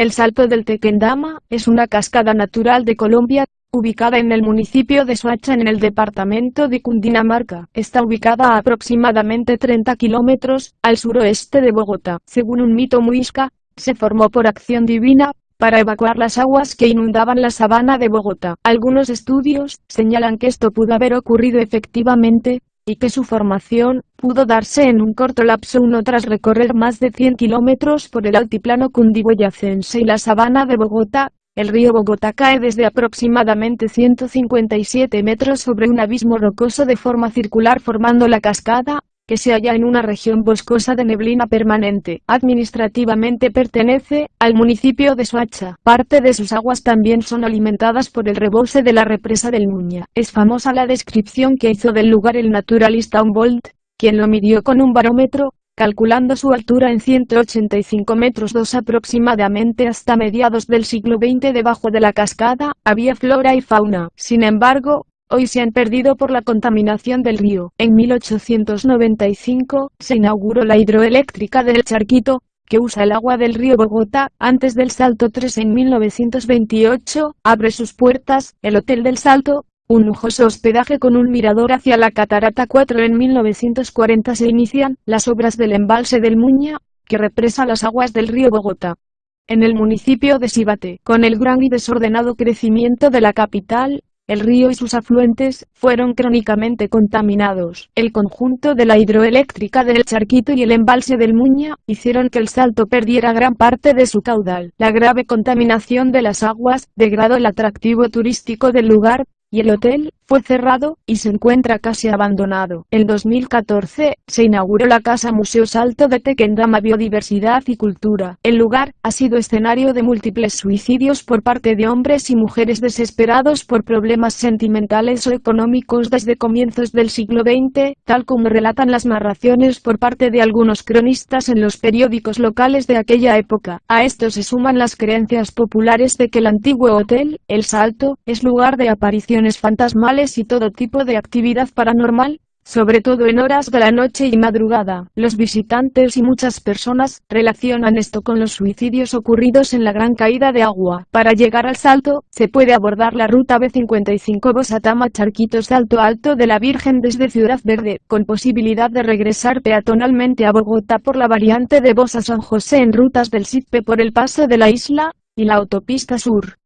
El Salto del Tequendama es una cascada natural de Colombia, ubicada en el municipio de Soacha en el departamento de Cundinamarca. Está ubicada a aproximadamente 30 kilómetros al suroeste de Bogotá. Según un mito muisca, se formó por acción divina, para evacuar las aguas que inundaban la sabana de Bogotá. Algunos estudios señalan que esto pudo haber ocurrido efectivamente, y que su formación pudo darse en un corto lapso uno tras recorrer más de 100 kilómetros por el altiplano cundiboyacense y la sabana de Bogotá. El río Bogotá cae desde aproximadamente 157 metros sobre un abismo rocoso de forma circular formando la cascada, que se halla en una región boscosa de neblina permanente. Administrativamente pertenece al municipio de Soacha. Parte de sus aguas también son alimentadas por el rebose de la represa del Muña. Es famosa la descripción que hizo del lugar el naturalista Humboldt, quien lo midió con un barómetro, calculando su altura en 185 metros dos aproximadamente hasta mediados del siglo XX debajo de la cascada, había flora y fauna. Sin embargo, hoy se han perdido por la contaminación del río. En 1895, se inauguró la hidroeléctrica del Charquito, que usa el agua del río Bogotá, antes del Salto 3 en 1928, abre sus puertas, el Hotel del Salto, un lujoso hospedaje con un mirador hacia la Catarata 4 en 1940 se inician las obras del embalse del Muña, que represa las aguas del río Bogotá. En el municipio de Sibate, con el gran y desordenado crecimiento de la capital, el río y sus afluentes, fueron crónicamente contaminados. El conjunto de la hidroeléctrica del Charquito y el embalse del Muña, hicieron que el Salto perdiera gran parte de su caudal. La grave contaminación de las aguas, degradó el atractivo turístico del lugar, y el hotel, fue cerrado, y se encuentra casi abandonado. En 2014, se inauguró la Casa Museo Salto de Tequendama Biodiversidad y Cultura. El lugar, ha sido escenario de múltiples suicidios por parte de hombres y mujeres desesperados por problemas sentimentales o económicos desde comienzos del siglo XX, tal como relatan las narraciones por parte de algunos cronistas en los periódicos locales de aquella época. A esto se suman las creencias populares de que el antiguo hotel, El Salto, es lugar de fantasmales y todo tipo de actividad paranormal, sobre todo en horas de la noche y madrugada. Los visitantes y muchas personas relacionan esto con los suicidios ocurridos en la gran caída de agua. Para llegar al salto, se puede abordar la ruta B55 Bosatama Charquito Salto Alto de la Virgen desde Ciudad Verde, con posibilidad de regresar peatonalmente a Bogotá por la variante de Bosa San José en rutas del SITPE por el paso de la isla, y la autopista sur.